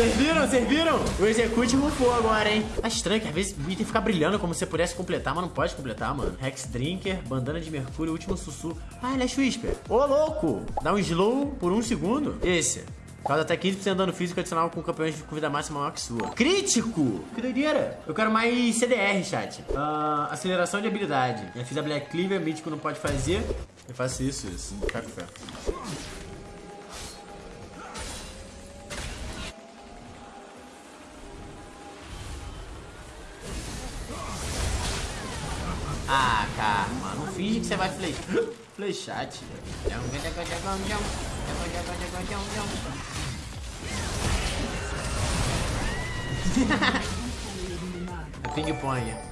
Vocês viram? Vocês viram? O Execute rufou agora, hein? Tá estranho que às vezes o item fica brilhando como se você pudesse completar, mas não pode completar, mano. Rex Drinker, Bandana de Mercúrio, Último Sussurro. Ah, Lash Whisper. Ô, louco! Dá um slow por um segundo. Esse. Causa até 15% de dano físico adicional com campeões de vida máxima maior que sua. Crítico! Que doideira! Eu quero mais CDR, chat. Ah, aceleração de habilidade. Já fiz a Black Cleaver, mítico não pode fazer. Eu faço isso, isso. Cai Ah, Karma, não finge que você vai flechar. Flechar, tia. Ping-pong.